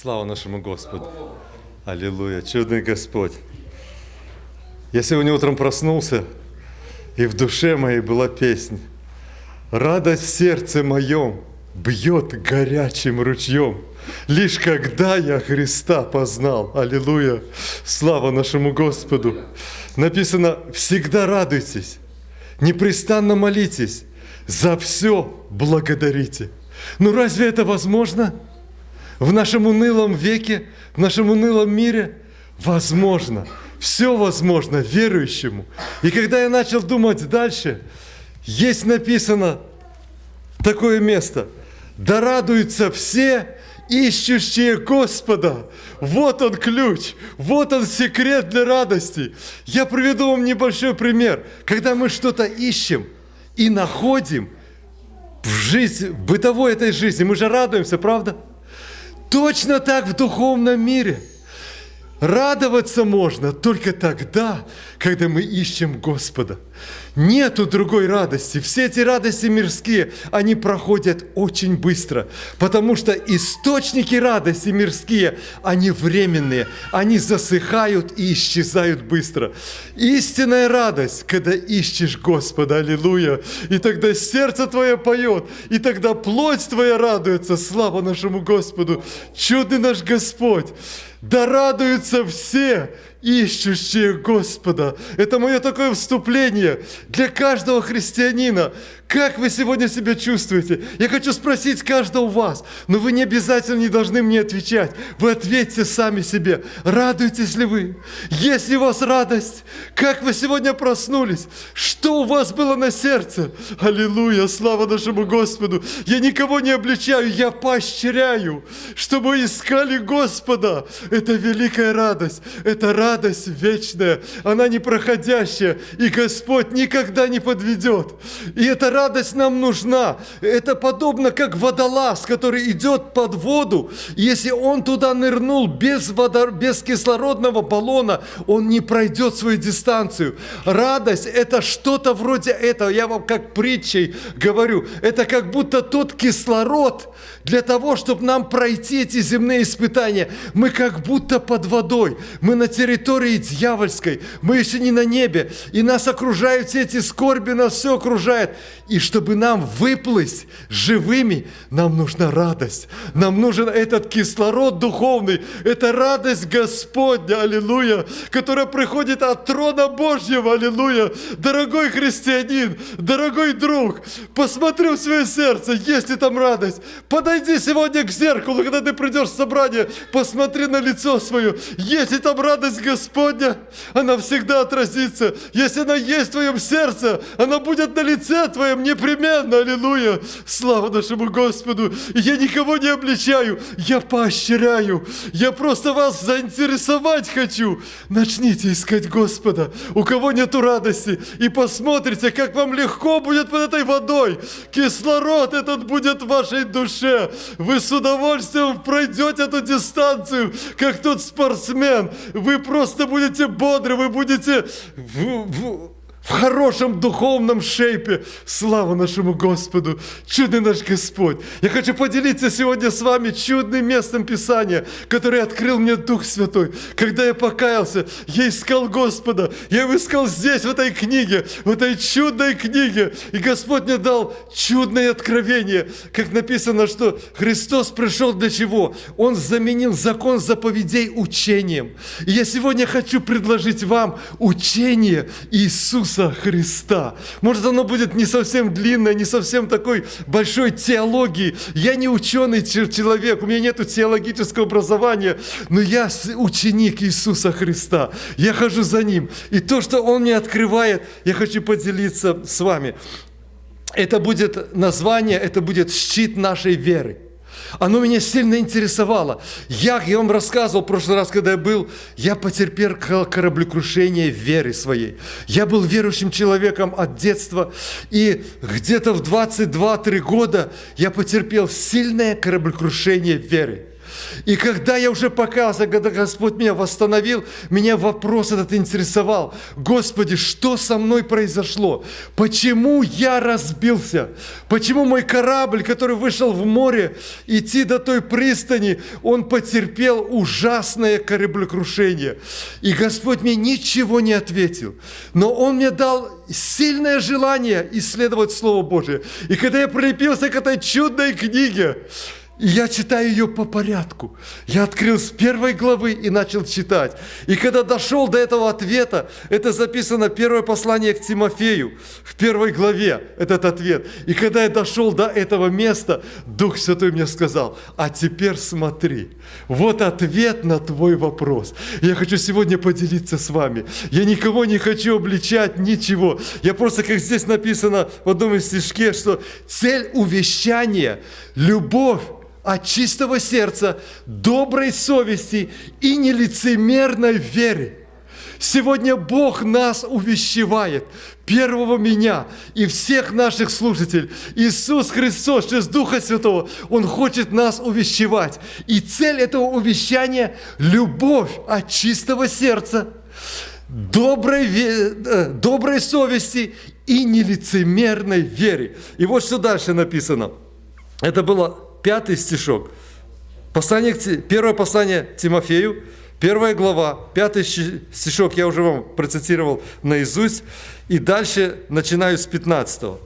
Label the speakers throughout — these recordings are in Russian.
Speaker 1: Слава нашему Господу. Аллилуйя. Чудный Господь. Я сегодня утром проснулся, и в душе моей была песня. Радость в сердце моем бьет горячим ручьем. Лишь когда я Христа познал. Аллилуйя. Слава нашему Господу. Написано, всегда радуйтесь, непрестанно молитесь, за все благодарите. Ну разве это возможно? В нашем унылом веке, в нашем унылом мире возможно. Все возможно верующему. И когда я начал думать дальше, есть написано такое место. Да радуются все, ищущие Господа. Вот он ключ, вот он секрет для радости. Я приведу вам небольшой пример. Когда мы что-то ищем и находим в жизни, в бытовой этой жизни, мы же радуемся, правда? Точно так в духовном мире. Радоваться можно только тогда, когда мы ищем Господа. Нету другой радости. Все эти радости мирские, они проходят очень быстро, потому что источники радости мирские, они временные, они засыхают и исчезают быстро. Истинная радость, когда ищешь Господа, аллилуйя, и тогда сердце твое поет, и тогда плоть твоя радуется, слава нашему Господу, чудный наш Господь. Да радуются все, ищущие Господа. Это мое такое вступление для каждого христианина. Как вы сегодня себя чувствуете? Я хочу спросить каждого вас, но вы не обязательно не должны мне отвечать. Вы ответьте сами себе, радуетесь ли вы? Есть ли у вас радость? Как вы сегодня проснулись? Что у вас было на сердце? Аллилуйя, слава нашему Господу. Я никого не обличаю, я поощряю, чтобы искали Господа. Это великая радость, это радость вечная, она непроходящая, и Господь никогда не подведет. И это радость нам нужна. Это подобно как водолаз, который идет под воду. Если он туда нырнул без, водор... без кислородного баллона, он не пройдет свою дистанцию. Радость – это что-то вроде этого. Я вам как притчей говорю. Это как будто тот кислород для того, чтобы нам пройти эти земные испытания. Мы как будто под водой. Мы на территории дьявольской. Мы еще не на небе. И нас окружают все эти скорби, нас все окружает. И чтобы нам выплыть живыми, нам нужна радость. Нам нужен этот кислород духовный. Это радость Господня, аллилуйя, которая приходит от трона Божьего, аллилуйя. Дорогой христианин, дорогой друг, посмотри в свое сердце, есть ли там радость. Подойди сегодня к зеркалу, когда ты придешь в собрание, посмотри на лицо свое. Есть ли там радость Господня, она всегда отразится. Если она есть в твоем сердце, она будет на лице твоем делаем непременно, аллилуйя, слава нашему Господу. я никого не обличаю, я поощряю, я просто вас заинтересовать хочу. Начните искать Господа, у кого нету радости, и посмотрите, как вам легко будет под этой водой. Кислород этот будет в вашей душе. Вы с удовольствием пройдете эту дистанцию, как тот спортсмен. Вы просто будете бодры, вы будете в, хорошем духовном шейпе. Слава нашему Господу, чудный наш Господь. Я хочу поделиться сегодня с вами чудным местом Писания, которое открыл мне Дух Святой. Когда я покаялся, я искал Господа, я его искал здесь, в этой книге, в этой чудной книге. И Господь мне дал чудное откровение, как написано, что Христос пришел для чего? Он заменил закон заповедей учением. И я сегодня хочу предложить вам учение Иисуса Иисуса Христа. Может, оно будет не совсем длинное, не совсем такой большой теологии. Я не ученый человек, у меня нет теологического образования, но я ученик Иисуса Христа. Я хожу за Ним. И то, что Он мне открывает, я хочу поделиться с вами. Это будет название, это будет щит нашей веры. Оно меня сильно интересовало. Я, я вам рассказывал в прошлый раз, когда я был, я потерпел кораблекрушение веры своей. Я был верующим человеком от детства, и где-то в 22-3 года я потерпел сильное кораблекрушение веры. И когда я уже показывал, когда Господь меня восстановил, меня вопрос этот интересовал. Господи, что со мной произошло? Почему я разбился? Почему мой корабль, который вышел в море, идти до той пристани, он потерпел ужасное кораблекрушение? И Господь мне ничего не ответил. Но Он мне дал сильное желание исследовать Слово Божие. И когда я прилепился к этой чудной книге, и я читаю ее по порядку. Я открыл с первой главы и начал читать. И когда дошел до этого ответа, это записано первое послание к Тимофею, в первой главе этот ответ. И когда я дошел до этого места, Дух Святой мне сказал, а теперь смотри, вот ответ на твой вопрос. Я хочу сегодня поделиться с вами. Я никого не хочу обличать, ничего. Я просто, как здесь написано в одном из стишке, что цель увещания – любовь от чистого сердца, доброй совести и нелицемерной веры. Сегодня Бог нас увещевает, первого меня и всех наших слушателей. Иисус Христос через Духа Святого, Он хочет нас увещевать. И цель этого увещания – любовь от чистого сердца, доброй, э, доброй совести и нелицемерной вере. И вот что дальше написано. Это было пятый стишок. Послание, первое послание Тимофею, первая глава, пятый стишок, я уже вам процитировал наизусть. И дальше начинаю с 15.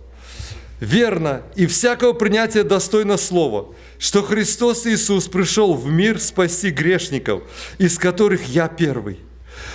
Speaker 1: «Верно, и всякого принятия достойно слова, что Христос Иисус пришел в мир спасти грешников, из которых я первый.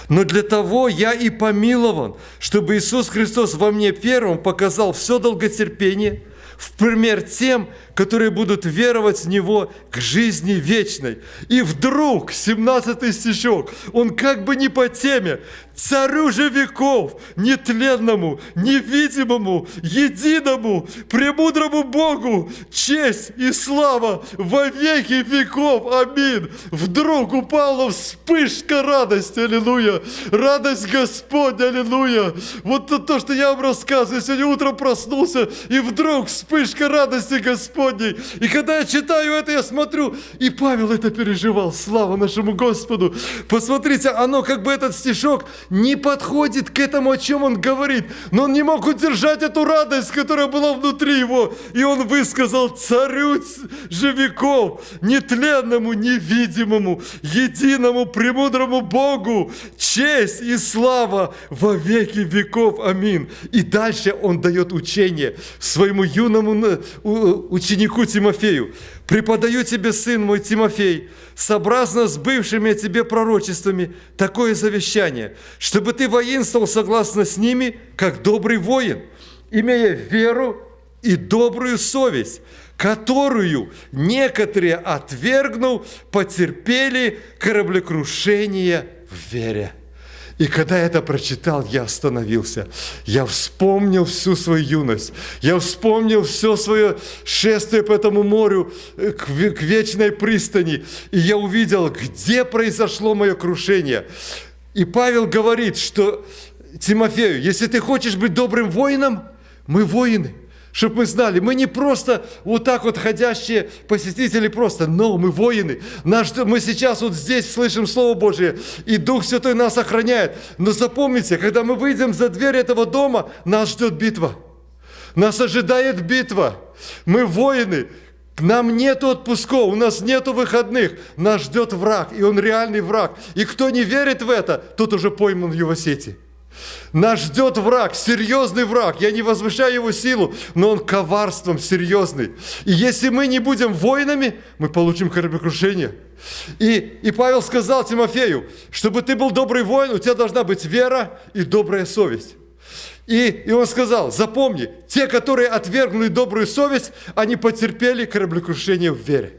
Speaker 1: Но для того я и помилован, чтобы Иисус Христос во мне первым показал все долготерпение, в пример тем, которые будут веровать в Него к жизни вечной. И вдруг, 17 стишок, он как бы не по теме, царю же веков, нетленному, невидимому, единому, премудрому Богу, честь и слава во веки веков. Аминь. Вдруг упала вспышка радости, аллилуйя. Радость Господня, аллилуйя. Вот то, что я вам рассказываю. Сегодня утром проснулся, и вдруг вспышка радости Господня Господней. И когда я читаю это, я смотрю, и Павел это переживал. Слава нашему Господу. Посмотрите, оно как бы этот стишок не подходит к этому, о чем он говорит. Но он не мог удержать эту радость, которая была внутри его. И он высказал царю же веков, нетленному, невидимому, единому, премудрому Богу, честь и слава во веки веков. Аминь. И дальше он дает учение своему юному ученику, ученику Тимофею, «Преподаю тебе, сын мой Тимофей, сообразно с бывшими тебе пророчествами, такое завещание, чтобы ты воинствовал согласно с ними, как добрый воин, имея веру и добрую совесть, которую некоторые, отвергнув, потерпели кораблекрушение в вере». И когда я это прочитал, я остановился. Я вспомнил всю свою юность. Я вспомнил все свое шествие по этому морю э, к, к вечной пристани. И я увидел, где произошло мое крушение. И Павел говорит, что Тимофею, если ты хочешь быть добрым воином, мы воины – чтобы мы знали, мы не просто вот так вот ходящие посетители просто, но мы воины. Наш, мы сейчас вот здесь слышим Слово Божие, и Дух Святой нас охраняет. Но запомните, когда мы выйдем за дверь этого дома, нас ждет битва. Нас ожидает битва. Мы воины, нам нет отпусков, у нас нет выходных. Нас ждет враг, и он реальный враг. И кто не верит в это, тот уже пойман в его сети. Нас ждет враг, серьезный враг. Я не возвышаю его силу, но он коварством серьезный. И если мы не будем воинами, мы получим кораблекрушение. И, и Павел сказал Тимофею, чтобы ты был добрый воин, у тебя должна быть вера и добрая совесть. И, и он сказал, запомни, те, которые отвергнули добрую совесть, они потерпели кораблекрушение в вере.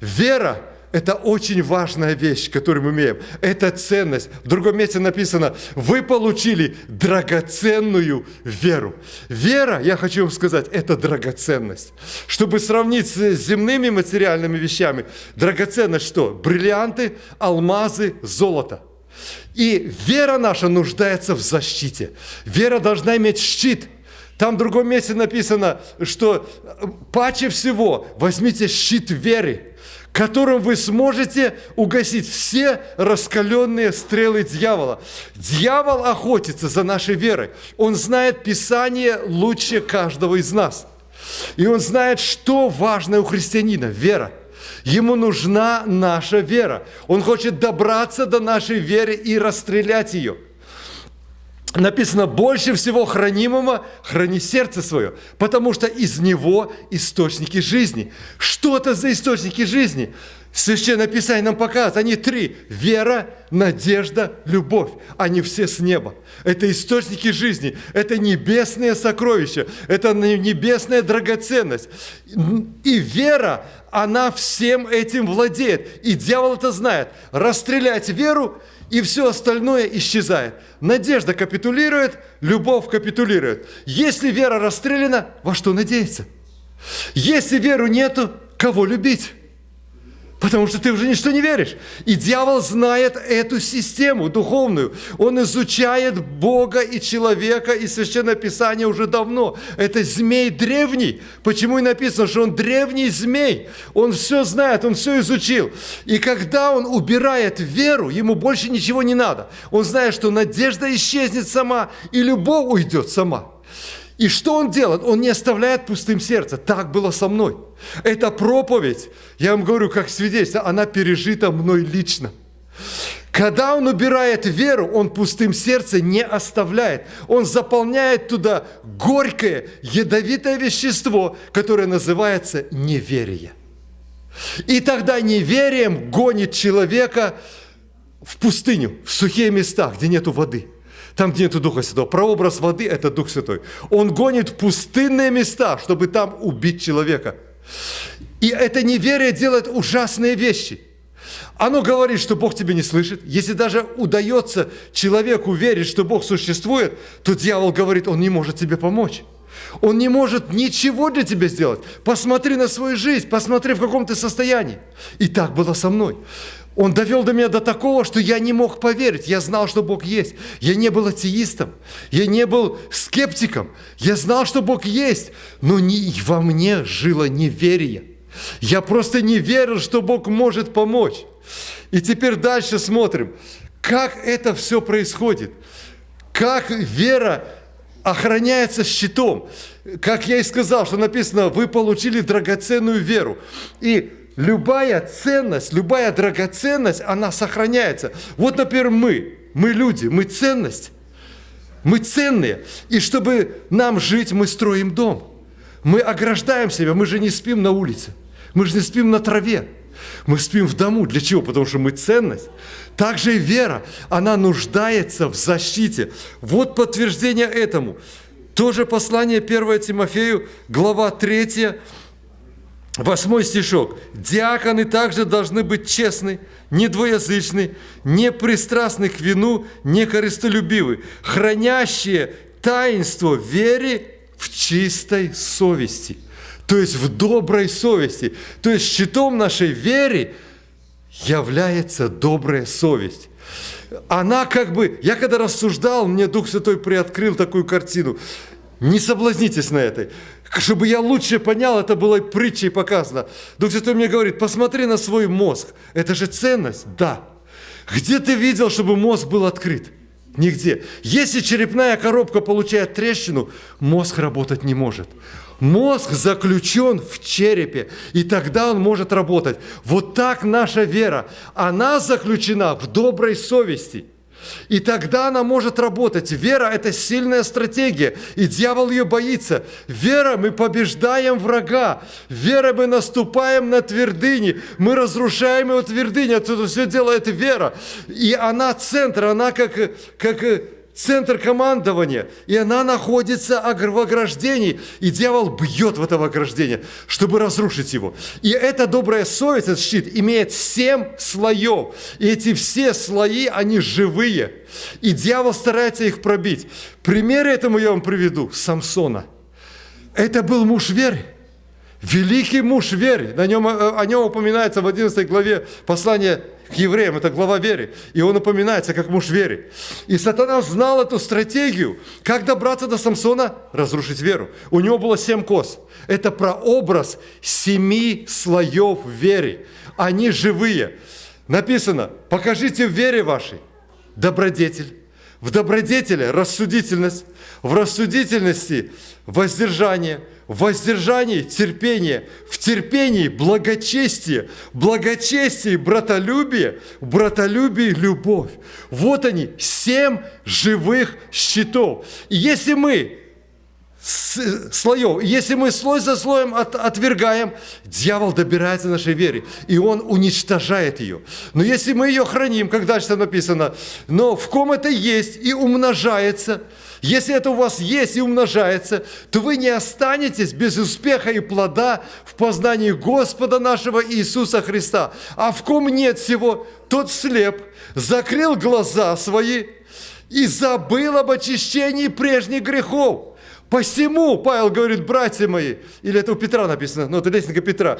Speaker 1: Вера это очень важная вещь, которую мы имеем. Это ценность. В другом месте написано, вы получили драгоценную веру. Вера, я хочу вам сказать, это драгоценность. Чтобы сравнить с земными материальными вещами, драгоценность что? Бриллианты, алмазы, золото. И вера наша нуждается в защите. Вера должна иметь щит. Там в другом месте написано, что паче всего возьмите щит веры которым вы сможете угасить все раскаленные стрелы дьявола. Дьявол охотится за нашей верой. Он знает Писание лучше каждого из нас. И он знает, что важно у христианина – вера. Ему нужна наша вера. Он хочет добраться до нашей веры и расстрелять ее – написано, больше всего хранимого храни сердце свое, потому что из него источники жизни. Что это за источники жизни? Священное Писание нам показывает, они три. Вера, надежда, любовь. Они все с неба. Это источники жизни, это небесные сокровища, это небесная драгоценность. И вера, она всем этим владеет. И дьявол это знает. Расстрелять веру – и все остальное исчезает. Надежда капитулирует, любовь капитулирует. Если вера расстреляна, во что надеяться? Если веру нету, кого любить? Потому что ты уже ничто не веришь. И дьявол знает эту систему духовную. Он изучает Бога и человека, и Священное Писание уже давно. Это змей древний. Почему и написано, что он древний змей. Он все знает, он все изучил. И когда он убирает веру, ему больше ничего не надо. Он знает, что надежда исчезнет сама, и любовь уйдет сама. И что он делает? Он не оставляет пустым сердце. Так было со мной. Эта проповедь, я вам говорю, как свидетельство, она пережита мной лично. Когда он убирает веру, он пустым сердце не оставляет. Он заполняет туда горькое, ядовитое вещество, которое называется неверие. И тогда неверием гонит человека в пустыню, в сухие места, где нету воды – там, где нет Духа Святого. Прообраз воды – это Дух Святой. Он гонит в пустынные места, чтобы там убить человека. И это неверие делает ужасные вещи. Оно говорит, что Бог тебя не слышит. Если даже удается человеку верить, что Бог существует, то дьявол говорит, он не может тебе помочь. Он не может ничего для тебя сделать. Посмотри на свою жизнь, посмотри, в каком ты состоянии. И так было со мной. Он довел до меня до такого, что я не мог поверить. Я знал, что Бог есть. Я не был атеистом. Я не был скептиком. Я знал, что Бог есть. Но не, во мне жило неверие. Я просто не верил, что Бог может помочь. И теперь дальше смотрим, как это все происходит. Как вера охраняется щитом. Как я и сказал, что написано, вы получили драгоценную веру. И любая ценность, любая драгоценность, она сохраняется. Вот, например, мы, мы люди, мы ценность. Мы ценные. И чтобы нам жить, мы строим дом. Мы ограждаем себя, мы же не спим на улице. Мы же не спим на траве. Мы спим в дому. Для чего? Потому что мы ценность. Также и вера, она нуждается в защите. Вот подтверждение этому. Тоже послание 1 Тимофею, глава 3, Восьмой стишок. Диаконы также должны быть честны, не двоязычны, не пристрастны к вину, не корыстолюбивы, хранящие таинство вере в чистой совести, то есть в доброй совести. То есть щитом нашей веры является добрая совесть. Она как бы, я когда рассуждал, мне Дух Святой приоткрыл такую картину. Не соблазнитесь на этой чтобы я лучше понял, это было притчей показано. Дух Святой мне говорит, посмотри на свой мозг. Это же ценность? Да. Где ты видел, чтобы мозг был открыт? Нигде. Если черепная коробка получает трещину, мозг работать не может. Мозг заключен в черепе, и тогда он может работать. Вот так наша вера. Она заключена в доброй совести – и тогда она может работать. Вера – это сильная стратегия, и дьявол ее боится. Вера – мы побеждаем врага. Вера – мы наступаем на твердыни, мы разрушаем его твердыни. Это все делает вера. И она центр, она как, как центр командования, и она находится в ограждении, и дьявол бьет в это ограждение, чтобы разрушить его. И эта добрая совесть, этот щит, имеет семь слоев, и эти все слои, они живые, и дьявол старается их пробить. Пример этому я вам приведу, Самсона. Это был муж веры. Великий муж веры. На нем, э, о нем упоминается в 11 главе послания к евреям, это глава веры. И он упоминается как муж веры. И сатана знал эту стратегию, как добраться до Самсона, разрушить веру. У него было семь кос. Это прообраз семи слоев веры. Они живые. Написано, покажите в вере вашей добродетель. В добродетели рассудительность, в рассудительности воздержание, в воздержании терпение, в терпении благочестие, в благочестии братолюбие, в братолюбии любовь. Вот они, семь живых щитов. И если мы слоев. Если мы слой за слоем от, отвергаем, дьявол добирается до нашей веры, и он уничтожает ее. Но если мы ее храним, как дальше написано, но в ком это есть и умножается, если это у вас есть и умножается, то вы не останетесь без успеха и плода в познании Господа нашего Иисуса Христа. А в ком нет всего, тот слеп, закрыл глаза свои и забыл об очищении прежних грехов. Посему, Павел говорит, братья мои, или это у Петра написано, ну это лестника Петра,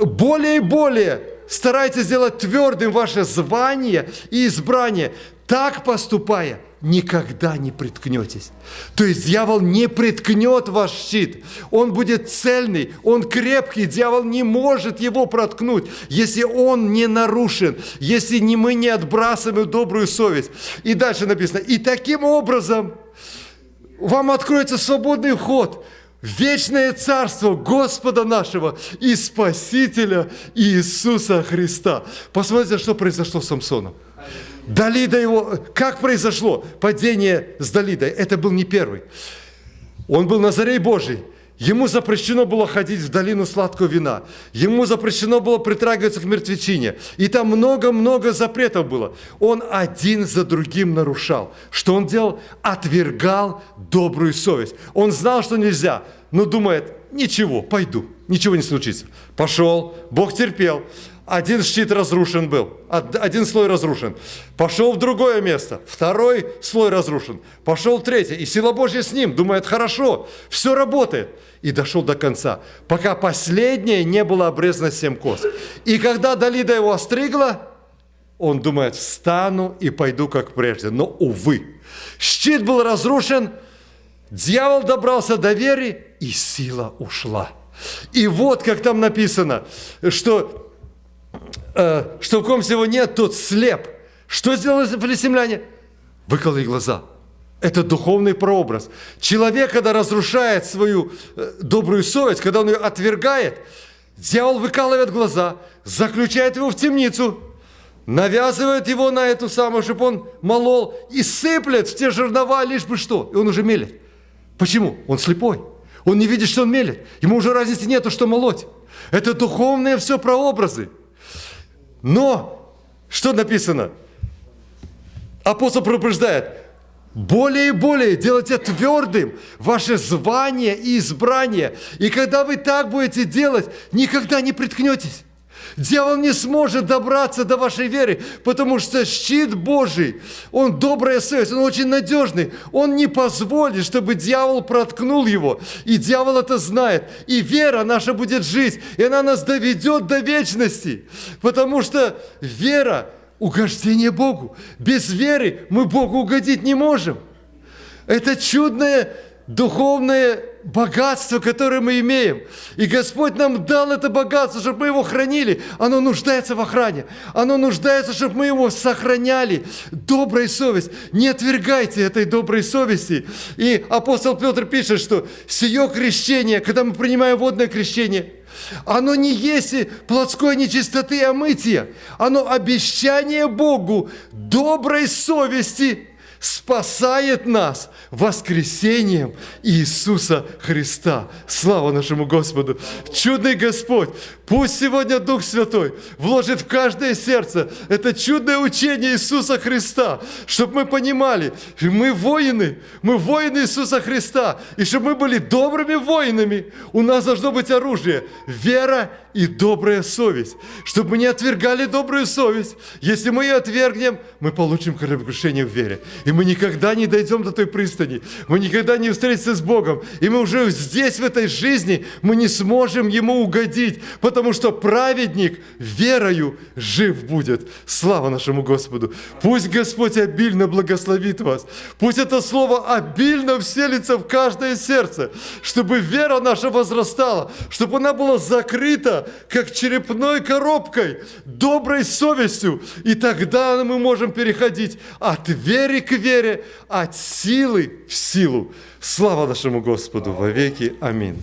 Speaker 1: более и более старайтесь сделать твердым ваше звание и избрание. Так поступая, никогда не приткнетесь. То есть дьявол не приткнет ваш щит. Он будет цельный, он крепкий. Дьявол не может его проткнуть, если он не нарушен, если не мы не отбрасываем добрую совесть. И дальше написано, и таким образом вам откроется свободный ход вечное царство Господа нашего и Спасителя Иисуса Христа. Посмотрите, что произошло с Самсоном. Далида его... Как произошло падение с Далидой? Это был не первый. Он был Назарей Божий. Ему запрещено было ходить в долину сладкого вина. Ему запрещено было притрагиваться к мертвечине. И там много-много запретов было. Он один за другим нарушал. Что он делал? Отвергал добрую совесть. Он знал, что нельзя, но думает, ничего, пойду, ничего не случится. Пошел, Бог терпел. Один щит разрушен был, один слой разрушен. Пошел в другое место, второй слой разрушен. Пошел в третье, и сила Божья с ним. Думает, хорошо, все работает. И дошел до конца, пока последнее не было обрезано семь коз. И когда Далида его остригла, он думает, встану и пойду как прежде. Но, увы, щит был разрушен, дьявол добрался до веры, и сила ушла. И вот, как там написано, что э, что в ком всего нет, тот слеп. Что сделали филистимляне? Выкололи глаза. Это духовный прообраз. Человек, когда разрушает свою э, добрую совесть, когда он ее отвергает, дьявол выкалывает глаза, заключает его в темницу, навязывает его на эту самую, чтобы он молол, и сыплет в те жернова, лишь бы что. И он уже мелет. Почему? Он слепой. Он не видит, что он мелет. Ему уже разницы нету, что молоть. Это духовные все прообразы. Но, что написано? Апостол предупреждает, более и более делайте твердым ваше звание и избрание. И когда вы так будете делать, никогда не приткнетесь. Дьявол не сможет добраться до вашей веры, потому что щит Божий, он добрая совесть, он очень надежный. Он не позволит, чтобы дьявол проткнул его. И дьявол это знает. И вера наша будет жить, и она нас доведет до вечности. Потому что вера – угождение Богу. Без веры мы Богу угодить не можем. Это чудное духовное богатство, которое мы имеем. И Господь нам дал это богатство, чтобы мы его хранили. Оно нуждается в охране. Оно нуждается, чтобы мы его сохраняли. Добрая совесть. Не отвергайте этой доброй совести. И апостол Петр пишет, что сие крещение, когда мы принимаем водное крещение, оно не есть плотской нечистоты и омытия. Оно обещание Богу доброй совести – спасает нас воскресением Иисуса Христа. Слава нашему Господу! Чудный Господь! Пусть сегодня Дух Святой вложит в каждое сердце это чудное учение Иисуса Христа, чтобы мы понимали, мы воины, мы воины Иисуса Христа, и чтобы мы были добрыми воинами, у нас должно быть оружие, вера и добрая совесть, чтобы мы не отвергали добрую совесть. Если мы ее отвергнем, мы получим кораблекрушение в вере, и мы никогда не дойдем до той пристани, мы никогда не встретимся с Богом, и мы уже здесь, в этой жизни, мы не сможем Ему угодить, потому что праведник верою жив будет. Слава нашему Господу! Пусть Господь обильно благословит вас, пусть это слово обильно вселится в каждое сердце, чтобы вера наша возрастала, чтобы она была закрыта, как черепной коробкой, доброй совестью, и тогда мы можем переходить от веры к вере, от силы в силу. Слава нашему Господу во веки. Аминь.